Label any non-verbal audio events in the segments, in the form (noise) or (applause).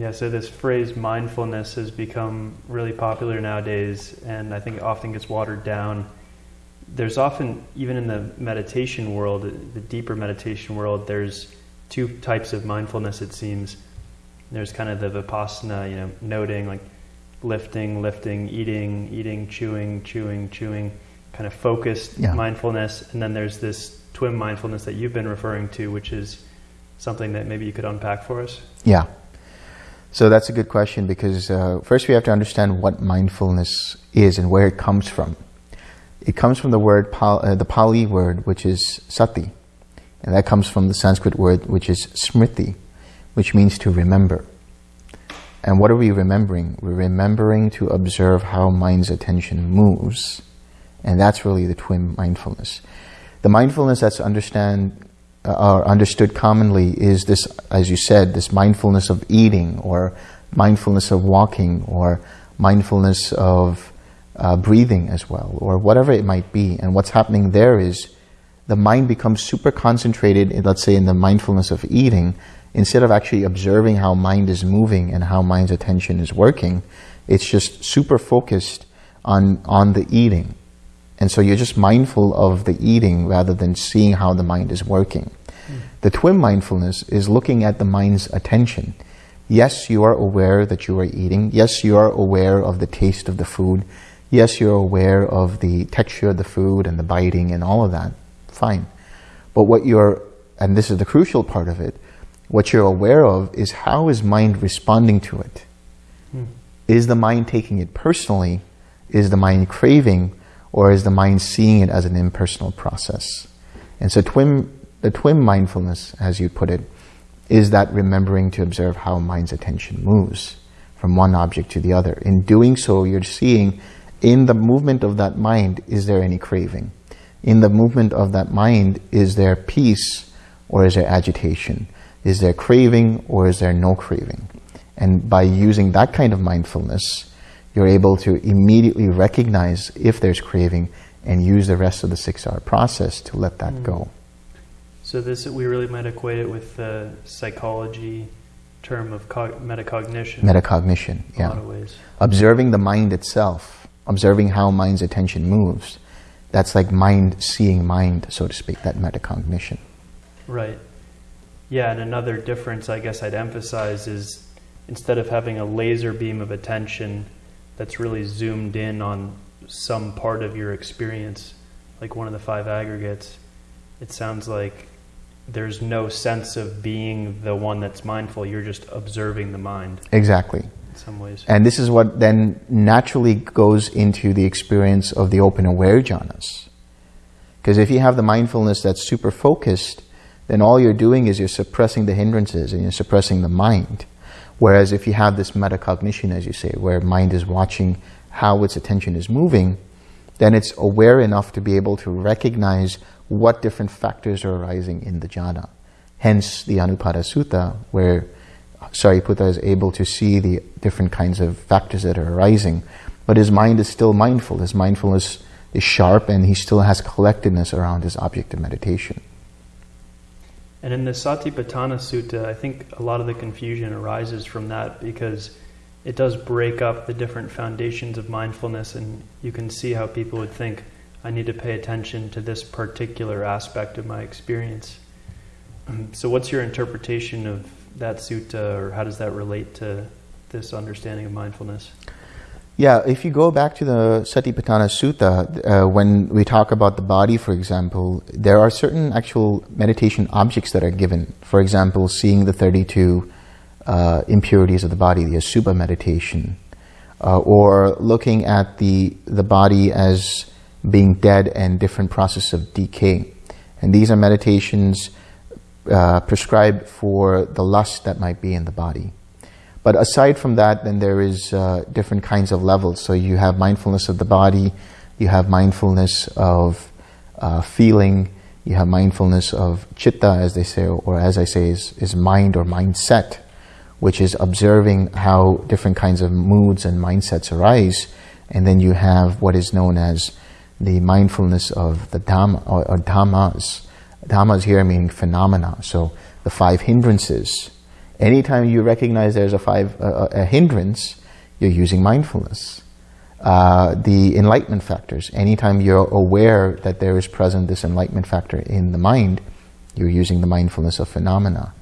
Yeah, so this phrase mindfulness has become really popular nowadays, and I think often gets watered down. There's often, even in the meditation world, the deeper meditation world, there's two types of mindfulness, it seems. There's kind of the vipassana, you know, noting, like lifting, lifting, eating, eating, chewing, chewing, chewing, kind of focused Yeah. mindfulness. And then there's this twim mindfulness that you've been referring to, which is something that maybe you could unpack for us. Yeah. So that's a good question because uh, first we have to understand what mindfulness is and where it comes from. It comes from the word, uh, the Pali word, which is sati. And that comes from the Sanskrit word, which is smriti, which means to remember. And what are we remembering? We're remembering to observe how mind's attention moves. And that's really the twim mindfulness. The mindfulness that's understand or understood commonly is this, as you said, this mindfulness of eating or mindfulness of walking or mindfulness of uh, breathing as well or whatever it might be. And what's happening there is the mind becomes super concentrated, in, let's say in the mindfulness of eating, instead of actually observing how mind is moving and how mind's attention is working, it's just super focused on, on the eating. And so you're just mindful of the eating rather than seeing how the mind is working. Hmm. The twim mindfulness is looking at the mind's attention. Yes, you are aware that you are eating. Yes, you are aware of the taste of the food. Yes, you're aware of the texture of the food and the biting and all of that. Fine. But what you're, and this is the crucial part of it, what you're aware of is how is mind responding to it? Hmm. Is the mind taking it personally? Is the mind craving? Or is the mind seeing it as an impersonal process? And so the twim mindfulness, as you put it, is that remembering to observe how mind's attention moves from one object to the other. In doing so, you're seeing in the movement of that mind, is there any craving? In the movement of that mind, is there peace or is there agitation? Is there craving or is there no craving? And by using that kind of mindfulness, you're able to immediately recognize if there's craving and use the rest of the 6R process to let that mm. go. So this we really might equate it with the psychology term of cog- metacognition. Metacognition, in a lot yeah. of ways. Observing the mind itself, observing how mind's attention moves, that's like mind seeing mind, so to speak, that metacognition. Right. Yeah, and another difference I guess I'd emphasize is instead of having a laser beam of attention that's really zoomed in on some part of your experience, like one of the five aggregates, it sounds like there's no sense of being the one that's mindful. You're just observing the mind Exactly. in some ways. And this is what then naturally goes into the experience of the open aware jhanas. Because if you have the mindfulness that's super focused, then all you're doing is you're suppressing the hindrances and you're suppressing the mind. Whereas if you have this metacognition, as you say, where mind is watching how its attention is moving, then it's aware enough to be able to recognize what different factors are arising in the jhana. Hence the Anupada Sutta, where Sariputta is able to see the different kinds of factors that are arising, but his mind is still mindful. His mindfulness is sharp and he still has collectedness around his object of meditation. And in the Satipatthana Sutta, I think a lot of the confusion arises from that because it does break up the different foundations of mindfulness, and you can see how people would think, I need to pay attention to this particular aspect of my experience. (clears throat) So, what's your interpretation of that sutta, or how does that relate to this understanding of mindfulness? Yeah, if you go back to the Satipatthana Sutta, uh, when we talk about the body, for example, there are certain actual meditation objects that are given. For example, seeing the 32 uh, impurities of the body, the Asubha meditation, uh, or looking at the, the body as being dead and different process of decay. And these are meditations uh, prescribed for the lust that might be in the body. But aside from that, then there is uh, different kinds of levels. So you have mindfulness of the body, you have mindfulness of uh, feeling, you have mindfulness of chitta, as they say, or as I say, is, is mind or mindset, which is observing how different kinds of moods and mindsets arise. And then you have what is known as the mindfulness of the Dhamma, or, or Dhammas. Dhammas here meaning phenomena. So the five hindrances, Anytime you recognize there's a five a, a hindrance, you're using mindfulness. Uh, the enlightenment factors. Anytime you're aware that there is present this enlightenment factor in the mind, you're using the mindfulness of phenomena,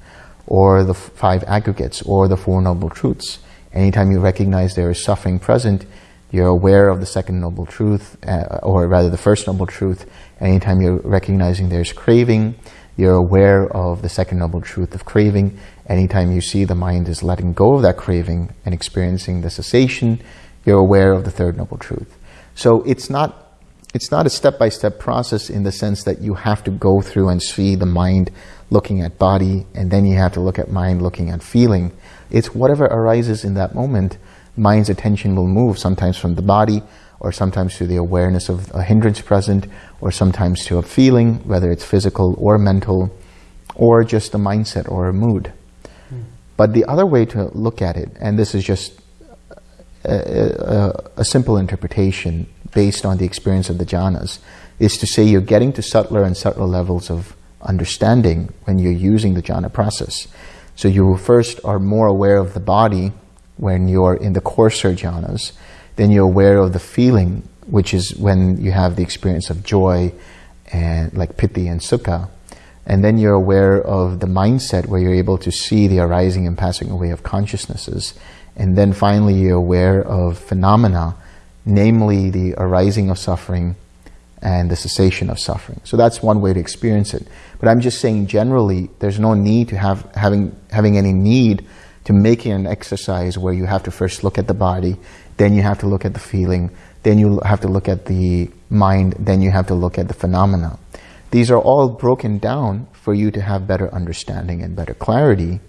or the five aggregates, or the Four Noble Truths. Anytime you recognize there is suffering present, you're aware of the second noble truth, uh, or rather the first noble truth. Anytime you're recognizing there's craving, you're aware of the second noble truth of craving. Anytime you see the mind is letting go of that craving and experiencing the cessation, you're aware of the third noble truth. So it's not it's not a step-by-step process in the sense that you have to go through and see the mind looking at body and then you have to look at mind looking at feeling. It's whatever arises in that moment, mind's attention will move sometimes from the body or sometimes to the awareness of a hindrance present or sometimes to a feeling, whether it's physical or mental or just a mindset or a mood. Hmm. But the other way to look at it, and this is just a, a, a, simple interpretation based on the experience of the jhanas is to say you're getting to subtler and subtler levels of understanding when you're using the jhana process. So you first are more aware of the body when you're in the coarser jhanas, then you're aware of the feeling, which is when you have the experience of joy and like piti and sukha. And then you're aware of the mindset where you're able to see the arising and passing away of consciousnesses. And then finally, you're aware of phenomena, namely the arising of suffering and the cessation of suffering. So that's one way to experience it. But I'm just saying generally, there's no need to have having having any need to make it an exercise where you have to first look at the body, then you have to look at the feeling, then you have to look at the mind, then you have to look at the phenomena. These are all broken down for you to have better understanding and better clarity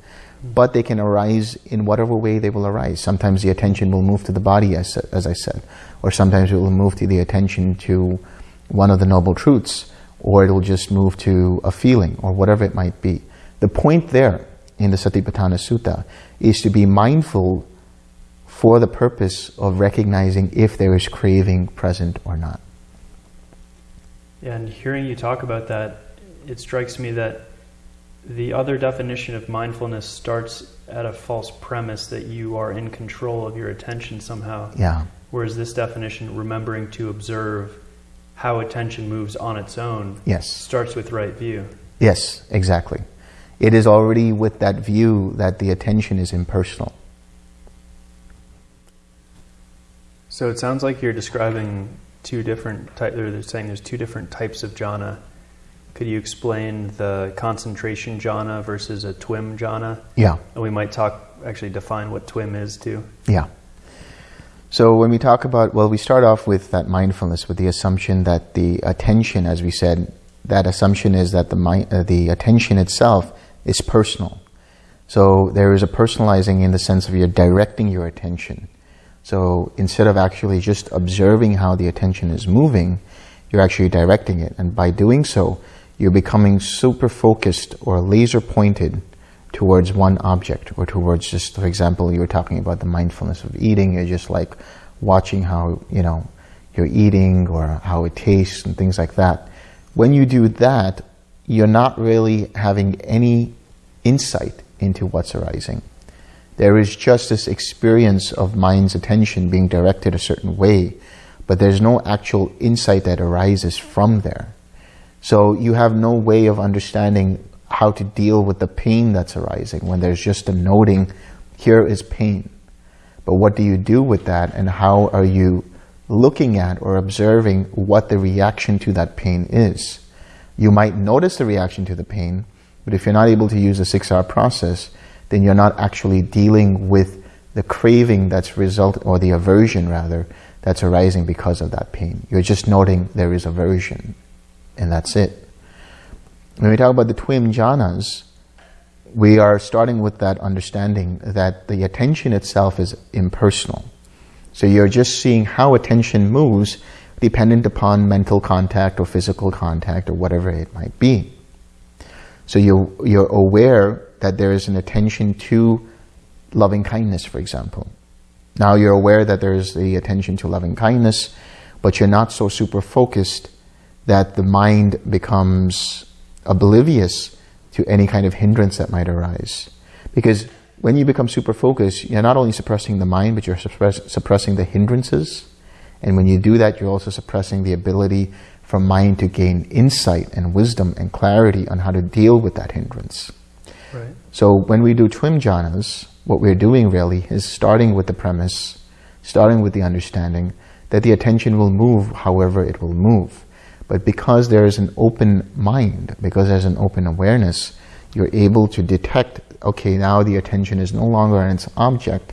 but they can arise in whatever way they will arise. Sometimes the attention will move to the body, as, as I said, or sometimes it will move to the attention to one of the noble truths, or it will just move to a feeling, or whatever it might be. The point there in the Satipatthana Sutta is to be mindful for the purpose of recognizing if there is craving present or not. Yeah, and hearing you talk about that, it strikes me that the other definition of mindfulness starts at a false premise that you are in control of your attention somehow. Yeah. Whereas this definition, remembering to observe how attention moves on its own, yes. starts with right view. Yes, exactly. It is already with that view that the attention is impersonal. So it sounds like you're describing two different types, or they're saying there's two different types of jhana could you explain the concentration jhana versus a twim jhana? Yeah. And we might talk, actually define what twim is too. Yeah. So when we talk about, well, we start off with that mindfulness with the assumption that the attention, as we said, that assumption is that the, mind, uh, the attention itself is personal. So there is a personalizing in the sense of you're directing your attention. So instead of actually just observing how the attention is moving, you're actually directing it. And by doing so, you're becoming super focused or laser pointed towards one object or towards just, for example, you were talking about the mindfulness of eating. You're just like watching how, you know, you're eating or how it tastes and things like that. When you do that, you're not really having any insight into what's arising. There is just this experience of mind's attention being directed a certain way, but there's no actual insight that arises from there. So you have no way of understanding how to deal with the pain that's arising when there's just a noting, here is pain. But what do you do with that and how are you looking at or observing what the reaction to that pain is? You might notice the reaction to the pain, but if you're not able to use the 6R process, then you're not actually dealing with the craving that's result, or the aversion rather, that's arising because of that pain. You're just noting there is aversion and that's it. When we talk about the twim jhanas, we are starting with that understanding that the attention itself is impersonal. So you're just seeing how attention moves dependent upon mental contact or physical contact or whatever it might be. So you're, you're aware that there is an attention to loving kindness, for example. Now you're aware that there is the attention to loving kindness, but you're not so super focused that the mind becomes oblivious to any kind of hindrance that might arise. Because when you become super focused, you're not only suppressing the mind, but you're suppress, suppressing the hindrances. And when you do that, you're also suppressing the ability for mind to gain insight and wisdom and clarity on how to deal with that hindrance. Right. So when we do twim jhanas, what we're doing really is starting with the premise, starting with the understanding that the attention will move however it will move. But because there is an open mind, because there's an open awareness, you're able to detect, okay, now the attention is no longer on its object,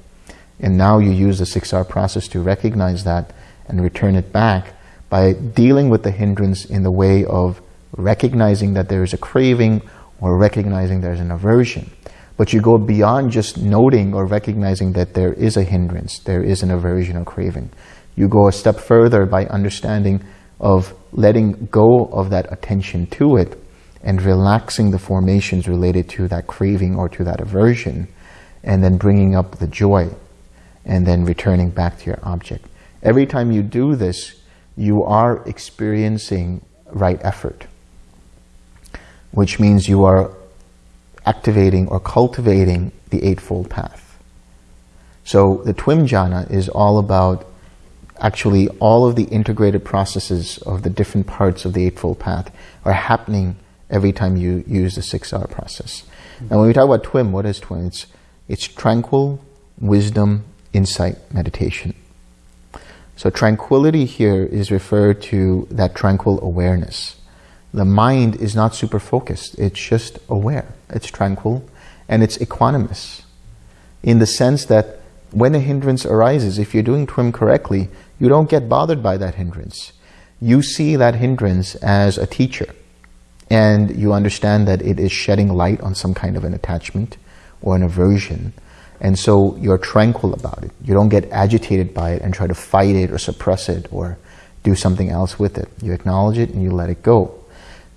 and now you use the 6R process to recognize that and return it back by dealing with the hindrance in the way of recognizing that there is a craving or recognizing there's an aversion. But you go beyond just noting or recognizing that there is a hindrance, there is an aversion or craving. You go a step further by understanding of letting go of that attention to it and relaxing the formations related to that craving or to that aversion and then bringing up the joy and then returning back to your object. Every time you do this, you are experiencing right effort, which means you are activating or cultivating the Eightfold Path. So the Twim Jhana is all about actually all of the integrated processes of the different parts of the Eightfold Path are happening every time you use the 6R process. Mm-hmm. And when we talk about TWIM, what is TWIM? It's, it's tranquil, wisdom, insight, meditation. So tranquility here is referred to that tranquil awareness. The mind is not super focused. It's just aware. It's tranquil and it's equanimous in the sense that when a hindrance arises, if you're doing TWIM correctly, you don't get bothered by that hindrance. You see that hindrance as a teacher and you understand that it is shedding light on some kind of an attachment or an aversion. And so you're tranquil about it. You don't get agitated by it and try to fight it or suppress it or do something else with it. You acknowledge it and you let it go.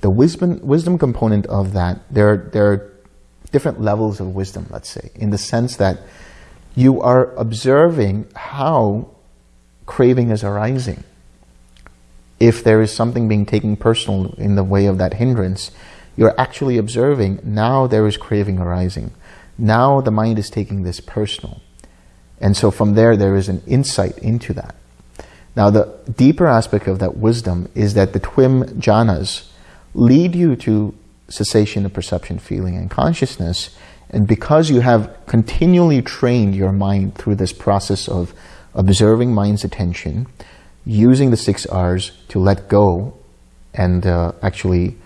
The wisdom, wisdom component of that, there, there are different levels of wisdom, let's say, in the sense that you are observing how craving is arising if there is something being taken personal in the way of that hindrance, you're actually observing now there is craving arising. Now the mind is taking this personal. And so from there, there is an insight into that. Now the deeper aspect of that wisdom is that the twim jhanas lead you to cessation of perception, feeling, and consciousness. And because you have continually trained your mind through this process of observing mind's attention, using the six R's to let go and uh, actually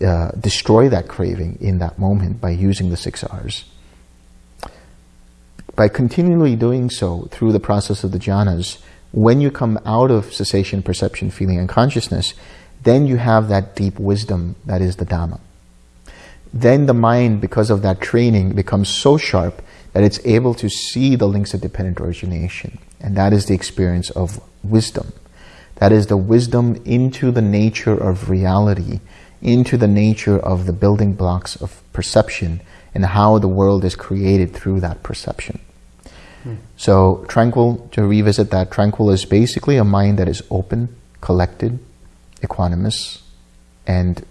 uh, destroy that craving in that moment by using the six R's. By continually doing so through the process of the jhanas, when you come out of cessation, perception, feeling, and consciousness, then you have that deep wisdom that is the Dhamma. Then the mind, because of that training, becomes so sharp that it's able to see the links of dependent origination. And that is the experience of wisdom. That is the wisdom into the nature of reality, into the nature of the building blocks of perception and how the world is created through that perception. Hmm. So tranquil, to revisit that, tranquil is basically a mind that is open, collected, equanimous, and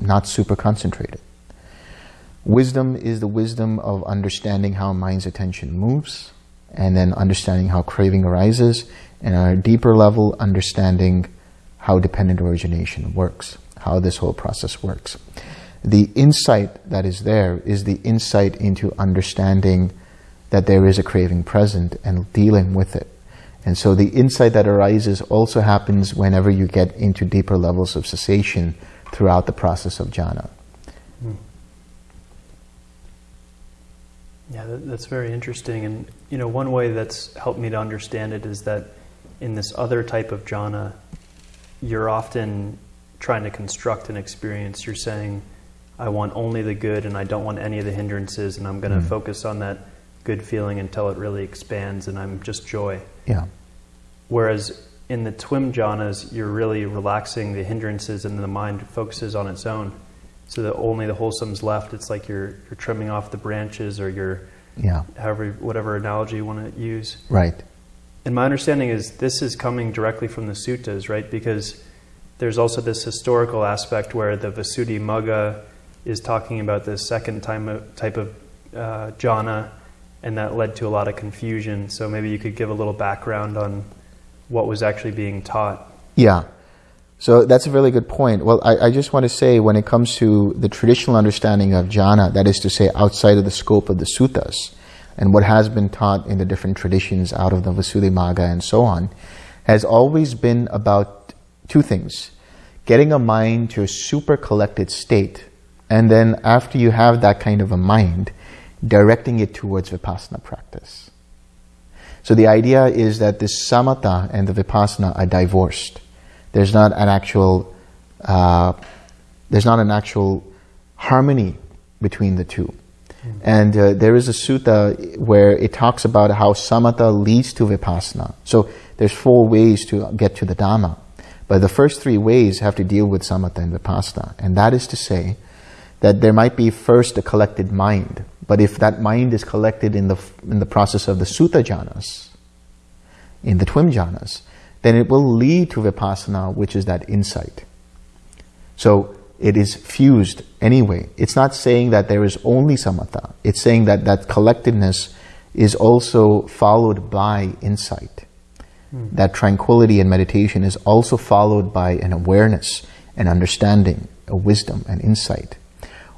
not super concentrated. Wisdom is the wisdom of understanding how mind's attention moves, and then understanding how craving arises, and on a deeper level, understanding how dependent origination works, how this whole process works. The insight that is there is the insight into understanding that there is a craving present and dealing with it. And so the insight that arises also happens whenever you get into deeper levels of cessation throughout the process of jhana. Hmm. Yeah, that, that's very interesting. And, you know, one way that's helped me to understand it is that in this other type of jhana, you're often trying to construct an experience. You're saying, I want only the good and I don't want any of the hindrances, and I'm going to mm. focus on that good feeling until it really expands and I'm just joy. Yeah. Whereas in the twim jhanas, you're really relaxing the hindrances and the mind focuses on its own so that only the wholesome's left. It's like you're you're trimming off the branches, or you're yeah, however whatever analogy you want to use. Right. And my understanding is this is coming directly from the suttas, right? Because there's also this historical aspect where the Visuddhimagga is talking about the second time of, type of uh, jhana, and that led to a lot of confusion. So maybe you could give a little background on what was actually being taught. Yeah. So that's a really good point. Well, I, I, just want to say when it comes to the traditional understanding of jhana, that is to say outside of the scope of the suttas, and what has been taught in the different traditions out of the Visuddhimagga and so on, has always been about two things. Getting a mind to a super collected state, and then after you have that kind of a mind, directing it towards vipassana practice. So the idea is that this samatha and the vipassana are divorced. There's not an actual, uh, there's not an actual harmony between the two. Mm. And uh, there is a sutta where it talks about how samatha leads to vipassana. So there's four ways to get to the Dhamma. But the first three ways have to deal with samatha and vipassana. And that is to say that there might be first a collected mind. But if that mind is collected in the, in the process of the sutta jhanas, in the twim jhanas, then it will lead to vipassana, which is that insight. So it is fused anyway. It's not saying that there is only samatha. It's saying that that collectedness is also followed by insight. That tranquility and meditation is also followed by an awareness, an understanding, a wisdom, an insight.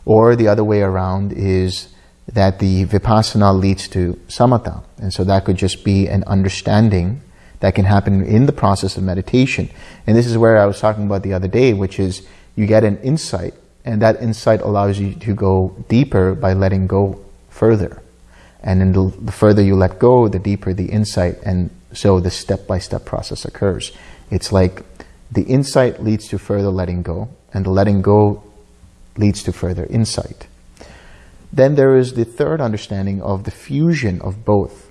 Or the other way around is that the vipassana leads to samatha. And so that could just be an understanding that can happen in the process of meditation. And this is where I was talking about the other day, which is you get an insight, and that insight allows you to go deeper by letting go further. And then the, the further you let go, the deeper the insight, and so the step-by-step -step process occurs. It's like the insight leads to further letting go, and the letting go leads to further insight. Then there is the third understanding of the fusion of both.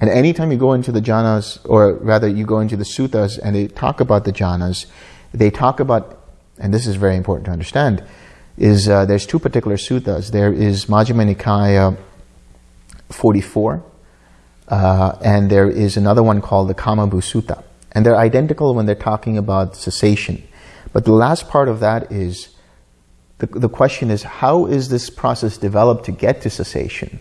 And anytime you go into the jhanas, or rather you go into the suttas and they talk about the jhanas, they talk about, and this is very important to understand, is uh, there's two particular suttas. There is Majjhima Nikaya 44, uh, and there is another one called the Kamabhu Sutta. And they're identical when they're talking about cessation. But the last part of that is, the, the question is, how is this process developed to get to cessation?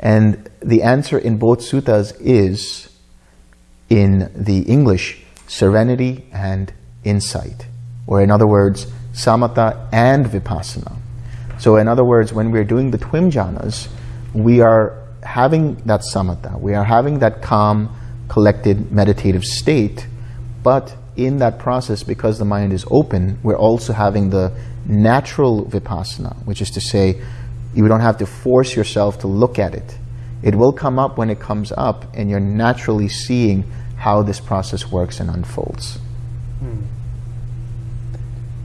And the answer in both suttas is, in the English, serenity and insight. Or in other words, samatha and vipassana. So in other words, when we're doing the twim jhanas, we are having that samatha, we are having that calm, collected, meditative state, but in that process, because the mind is open, we're also having the natural vipassana, which is to say, you don't have to force yourself to look at it. It will come up when it comes up, and you're naturally seeing how this process works and unfolds. Hmm.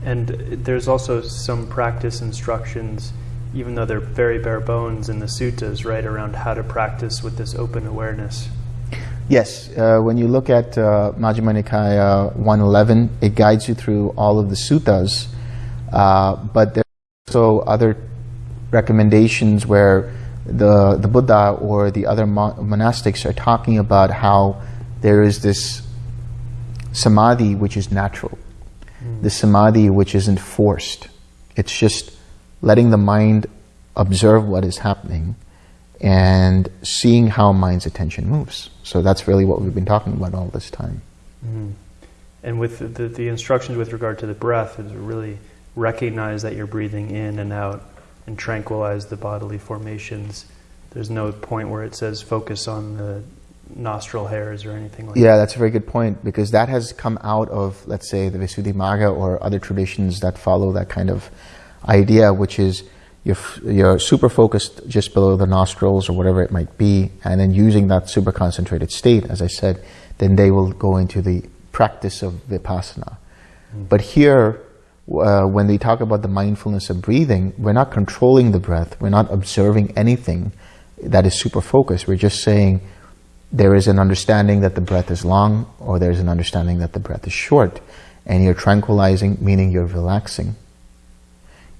And there's also some practice instructions, even though they're very bare bones in the suttas, right, around how to practice with this open awareness. Yes, uh, when you look at uh, Majjhima Nikaya 111, it guides you through all of the suttas, uh, but there's also other recommendations where the, the Buddha or the other monastics are talking about how there is this samadhi which is natural, mm. the samadhi which isn't forced. It's just letting the mind observe what is happening and seeing how mind's attention moves. So that's really what we've been talking about all this time. Mm. And with the, the instructions with regard to the breath is really recognize that you're breathing in and out and tranquilize the bodily formations. There's no point where it says focus on the nostril hairs or anything like yeah, that. Yeah, that's a very good point because that has come out of, let's say, the Visuddhimagga or other traditions that follow that kind of idea, which is you're, you're super focused just below the nostrils or whatever it might be, and then using that super concentrated state, as I said, then they will go into the practice of vipassana. Mm. But here, uh, when they talk about the mindfulness of breathing, we're not controlling the breath, we're not observing anything that is super focused. We're just saying there is an understanding that the breath is long or there's an understanding that the breath is short. And you're tranquilizing, meaning you're relaxing.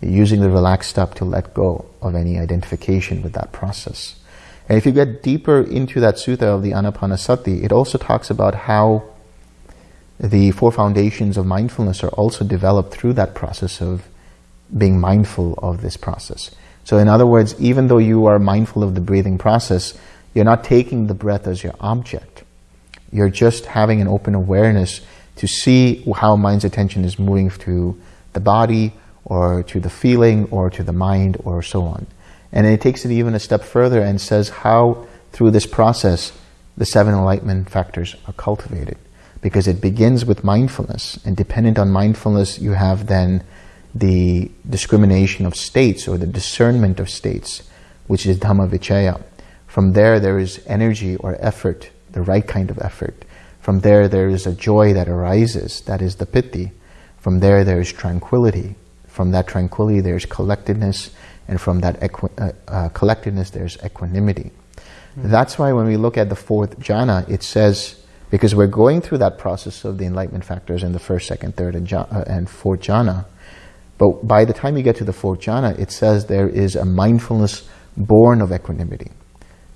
Using the relaxed step to let go of any identification with that process. And if you get deeper into that sutta of the Anapanasati, it also talks about how the four foundations of mindfulness are also developed through that process of being mindful of this process. So in other words, even though you are mindful of the breathing process, you're not taking the breath as your object. You're just having an open awareness to see how mind's attention is moving to the body or to the feeling or to the mind or so on. And it takes it even a step further and says how through this process the seven enlightenment factors are cultivated. Because it begins with mindfulness and dependent on mindfulness you have then the discrimination of states or the discernment of states, which is Dhamma Vichaya. From there, there is energy or effort, the right kind of effort. From there, there is a joy that arises, that is the piti. From there, there is tranquility. From that tranquility, there's collectedness, and from that uh, uh, collectedness, there's equanimity. Mm. That's why when we look at the fourth jhana, it says, because we're going through that process of the enlightenment factors in the first, second, third, and, uh, and fourth jhana, but by the time you get to the fourth jhana, it says there is a mindfulness born of equanimity.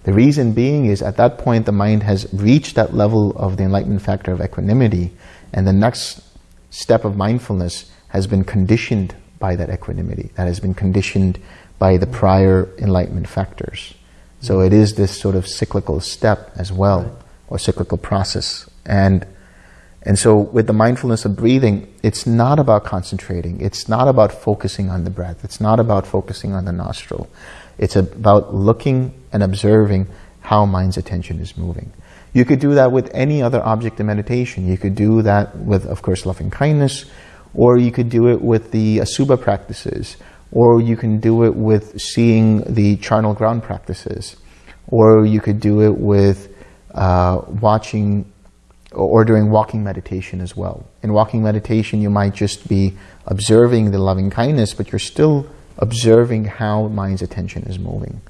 The reason being is at that point the mind has reached that level of the enlightenment factor of equanimity and the next step of mindfulness has been conditioned by that equanimity, that has been conditioned by the prior enlightenment factors. So it is this sort of cyclical step as well, or cyclical process. And and so with the mindfulness of breathing, it's not about concentrating. It's not about focusing on the breath. It's not about focusing on the nostril. It's about looking and observing how mind's attention is moving. You could do that with any other object of meditation. You could do that with, of course, loving kindness, or you could do it with the Asubha practices, or you can do it with seeing the charnel ground practices, or you could do it with uh, watching or doing walking meditation as well. In walking meditation, you might just be observing the loving kindness, but you're still observing how mind's attention is moving.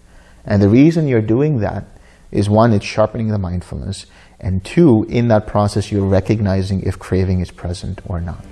And the reason you're doing that is one, it's sharpening the mindfulness, and two, in that process, you're recognizing if craving is present or not.